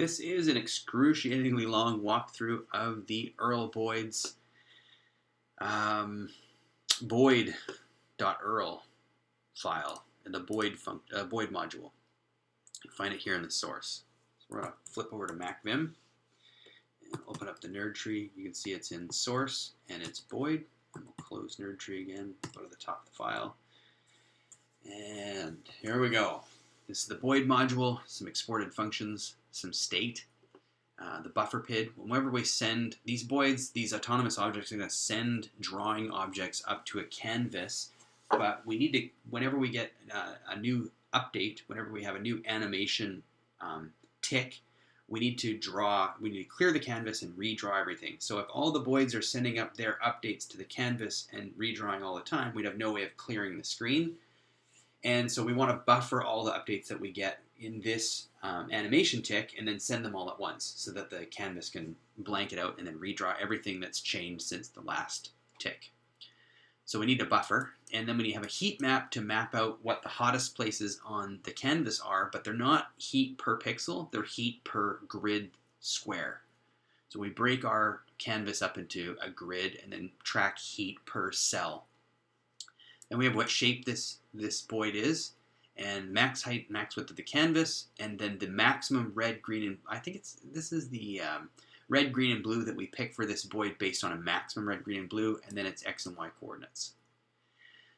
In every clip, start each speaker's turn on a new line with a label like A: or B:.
A: This is an excruciatingly long walkthrough of the erlboids um, boid.erl file and the Boid, uh, Boid module. You find it here in the source. So we're going to flip over to MacVim and open up the NERDTree. You can see it's in source and it's Boid. And we'll close NERDTree again, go to the top of the file. And here we go. This is the Boid module, some exported functions, some state, uh, the buffer PID. Whenever we send these Boids, these autonomous objects are going to send drawing objects up to a canvas, but we need to, whenever we get uh, a new update, whenever we have a new animation um, tick, we need to draw, we need to clear the canvas and redraw everything. So if all the Boids are sending up their updates to the canvas and redrawing all the time, we'd have no way of clearing the screen. And so we want to buffer all the updates that we get in this um, animation tick and then send them all at once so that the canvas can blank it out and then redraw everything that's changed since the last tick. So we need a buffer, and then we have a heat map to map out what the hottest places on the canvas are, but they're not heat per pixel, they're heat per grid square. So we break our canvas up into a grid and then track heat per cell. And we have what shape this, this void is, and max height, max width of the canvas, and then the maximum red, green, and I think it's this is the um, red, green, and blue that we pick for this Boid based on a maximum red, green, and blue, and then it's x and y coordinates.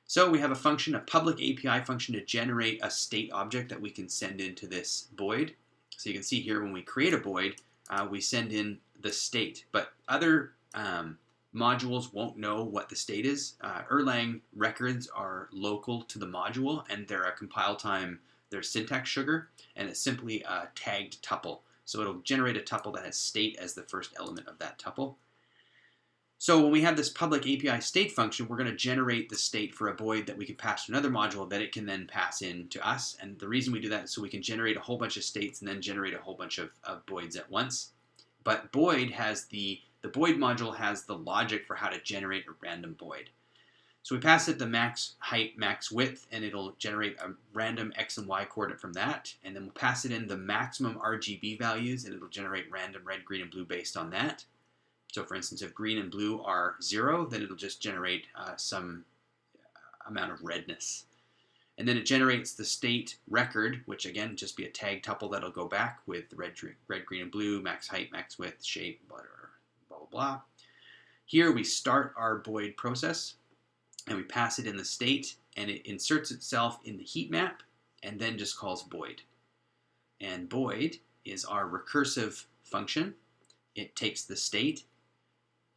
A: So we have a function, a public API function to generate a state object that we can send into this Boid. So you can see here when we create a Boid, uh, we send in the state, but other um, modules won't know what the state is. Uh, Erlang records are local to the module and they're a compile time, they're syntax sugar, and it's simply a tagged tuple. So it'll generate a tuple that has state as the first element of that tuple. So when we have this public API state function, we're going to generate the state for a Boid that we can pass to another module that it can then pass in to us. And the reason we do that is so we can generate a whole bunch of states and then generate a whole bunch of, of Boids at once. But Boid has the the Boid module has the logic for how to generate a random Boid. So we pass it the max height, max width, and it'll generate a random x and y coordinate from that. And then we'll pass it in the maximum RGB values, and it'll generate random red, green, and blue based on that. So for instance, if green and blue are zero, then it'll just generate uh, some amount of redness. And then it generates the state record, which again, just be a tag tuple that'll go back with red, red, green, and blue, max height, max width, shape, whatever blah. blah. Here we start our Boid process and we pass it in the state and it inserts itself in the heat map and then just calls Boid. And Boid is our recursive function. It takes the state,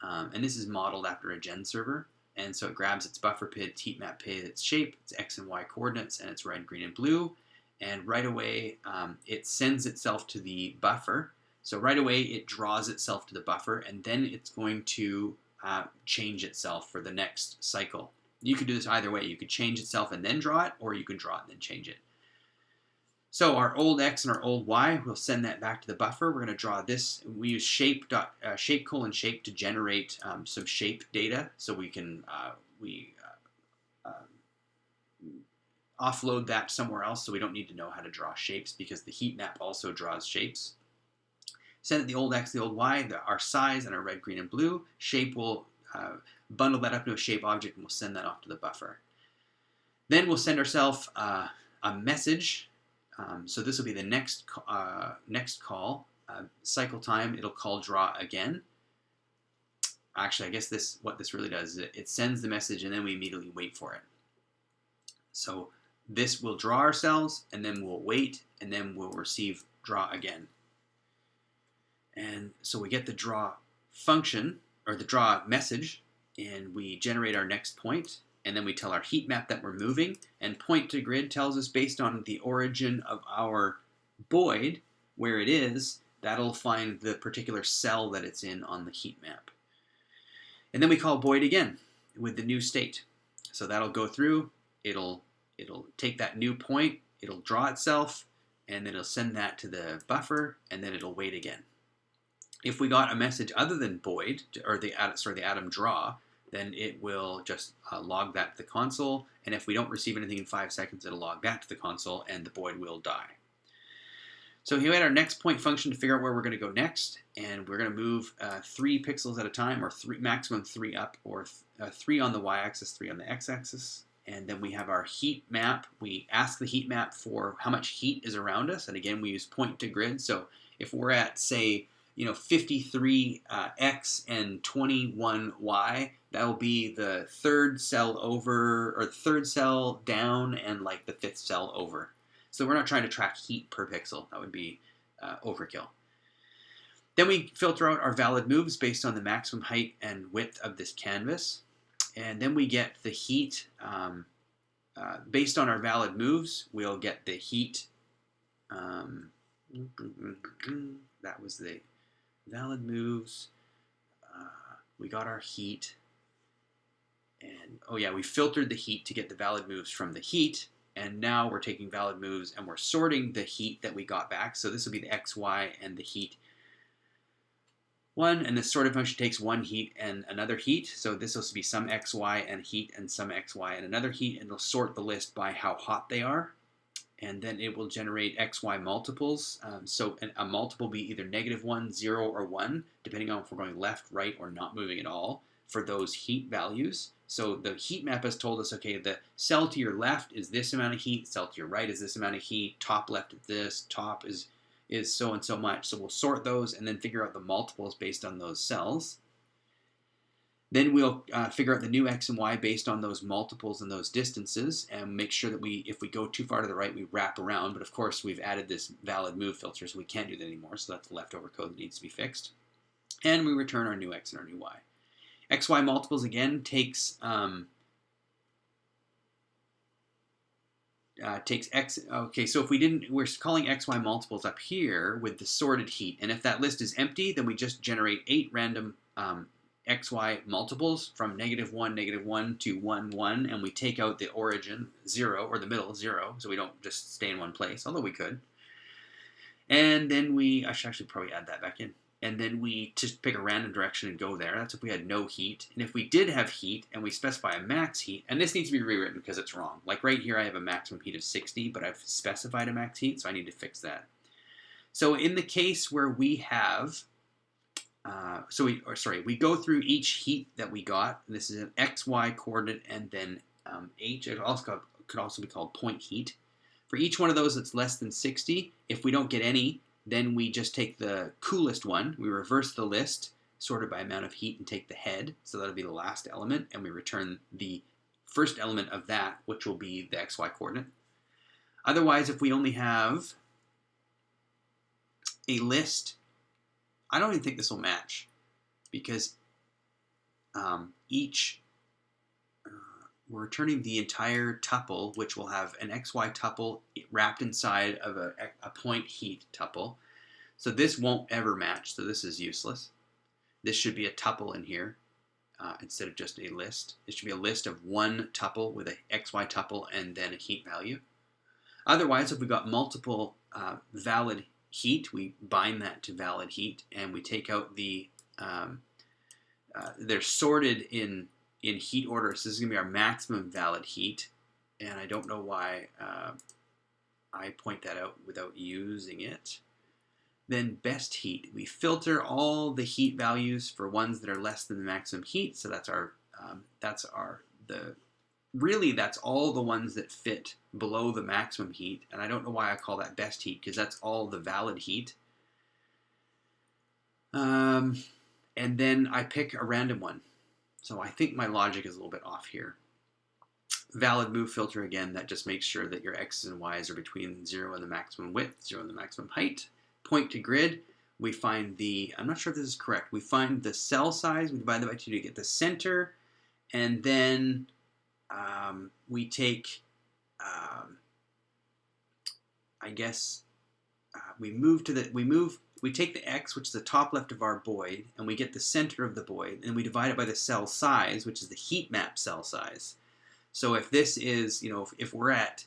A: um, and this is modeled after a gen server. And so it grabs its buffer PID, heat map PID, its shape, its x and y coordinates, and its red, green, and blue. And right away, um, it sends itself to the buffer so right away it draws itself to the buffer and then it's going to uh, change itself for the next cycle. You could do this either way. You could change itself and then draw it, or you can draw it and then change it. So our old x and our old y, we'll send that back to the buffer. We're going to draw this. We use shape dot uh, shape colon shape to generate um, some shape data, so we can uh, we uh, uh, offload that somewhere else, so we don't need to know how to draw shapes because the heat map also draws shapes. Send it the old X, the old Y, the, our size, and our red, green, and blue. Shape will uh, bundle that up to a shape object and we'll send that off to the buffer. Then we'll send ourselves uh, a message. Um, so this will be the next, uh, next call. Uh, cycle time, it'll call draw again. Actually, I guess this what this really does is it, it sends the message and then we immediately wait for it. So this will draw ourselves and then we'll wait and then we'll receive draw again. And so we get the draw function, or the draw message, and we generate our next point, and then we tell our heat map that we're moving, and point to grid tells us based on the origin of our Boid, where it is, that'll find the particular cell that it's in on the heat map. And then we call Boid again with the new state. So that'll go through, it'll, it'll take that new point, it'll draw itself, and then it'll send that to the buffer, and then it'll wait again. If we got a message other than Boid, or the, sorry, the Atom draw, then it will just uh, log that to the console. And if we don't receive anything in five seconds, it'll log that to the console and the Boid will die. So here we had our next point function to figure out where we're going to go next, and we're going to move uh, three pixels at a time, or three maximum three up, or th uh, three on the y-axis, three on the x-axis. And then we have our heat map. We ask the heat map for how much heat is around us, and again we use point to grid. So if we're at say you know 53 uh, x and 21 y, that will be the third cell over, or third cell down, and like the fifth cell over. So we're not trying to track heat per pixel. That would be uh, overkill. Then we filter out our valid moves based on the maximum height and width of this canvas. And then we get the heat, um, uh, based on our valid moves, we'll get the heat, um, that was the valid moves. Uh, we got our heat. And, oh yeah, we filtered the heat to get the valid moves from the heat and now we're taking valid moves and we're sorting the heat that we got back. So this will be the x, y, and the heat one, and the sorted function takes one heat and another heat. So this will be some x, y, and heat, and some x, y, and another heat, and it'll sort the list by how hot they are. And then it will generate x, y multiples. Um, so a multiple be either negative 1, 0, or 1, depending on if we're going left, right, or not moving at all for those heat values. So the heat map has told us, okay, the cell to your left is this amount of heat, cell to your right is this amount of heat, top left is this, top is, is so and so much. So we'll sort those and then figure out the multiples based on those cells. Then we'll uh, figure out the new x and y based on those multiples and those distances and make sure that we, if we go too far to the right, we wrap around. But of course, we've added this valid move filter, so we can't do that anymore. So that's the leftover code that needs to be fixed. And we return our new x and our new y. XY multiples again takes um, uh, takes x. Okay, so if we didn't, we're calling xy multiples up here with the sorted heat, and if that list is empty, then we just generate eight random um, xy multiples from negative one, negative one to one, one, and we take out the origin zero or the middle zero, so we don't just stay in one place, although we could. And then we, I should actually probably add that back in and then we just pick a random direction and go there. That's if we had no heat. And if we did have heat and we specify a max heat, and this needs to be rewritten because it's wrong. Like right here, I have a maximum heat of 60, but I've specified a max heat, so I need to fix that. So in the case where we have, uh, so we, or sorry, we go through each heat that we got. This is an x, y coordinate, and then um, h. It also could also be called point heat. For each one of those that's less than 60, if we don't get any, then we just take the coolest one, we reverse the list, sorted by amount of heat, and take the head, so that'll be the last element, and we return the first element of that, which will be the xy coordinate. Otherwise, if we only have a list, I don't even think this will match, because um, each we're returning the entire tuple, which will have an xy tuple wrapped inside of a, a point heat tuple. So this won't ever match, so this is useless. This should be a tuple in here uh, instead of just a list. It should be a list of one tuple with a xy tuple and then a heat value. Otherwise, if we've got multiple uh, valid heat, we bind that to valid heat and we take out the, um, uh, they're sorted in in heat order. So this is going to be our maximum valid heat. And I don't know why uh, I point that out without using it. Then best heat. We filter all the heat values for ones that are less than the maximum heat. So that's our, um, that's our, the, really that's all the ones that fit below the maximum heat. And I don't know why I call that best heat because that's all the valid heat. Um, and then I pick a random one. So I think my logic is a little bit off here. Valid move filter again, that just makes sure that your x's and y's are between 0 and the maximum width, 0 and the maximum height. Point to grid, we find the, I'm not sure if this is correct, we find the cell size, we divide that by 2 to get the center, and then um, we take, um, I guess, uh, we move to the, we move we take the x, which is the top left of our Boid, and we get the center of the Boid, and we divide it by the cell size, which is the heat map cell size. So if this is, you know, if, if we're at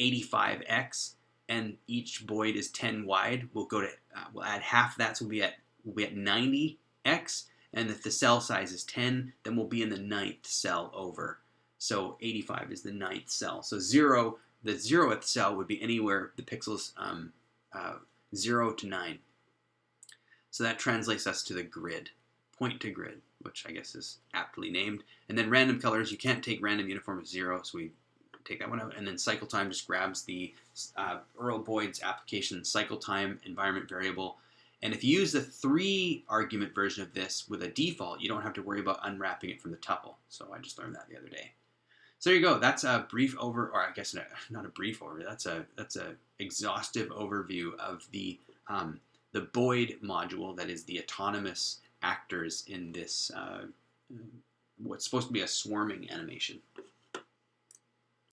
A: 85x and each Boid is 10 wide, we'll go to, uh, we'll add half of that, so we'll be at, we'll be at 90x, and if the cell size is 10, then we'll be in the ninth cell over. So 85 is the ninth cell. So zero, the zeroth cell would be anywhere the pixels um, uh, 0 to 9. So that translates us to the grid, point to grid, which I guess is aptly named. And then random colors, you can't take random uniform of 0, so we take that one out. And then cycle time just grabs the uh, erlboids application cycle time environment variable. And if you use the three argument version of this with a default, you don't have to worry about unwrapping it from the tuple. So I just learned that the other day. So there you go. That's a brief over, or I guess not a brief overview. That's a that's a exhaustive overview of the um, the Boid module that is the autonomous actors in this uh, what's supposed to be a swarming animation.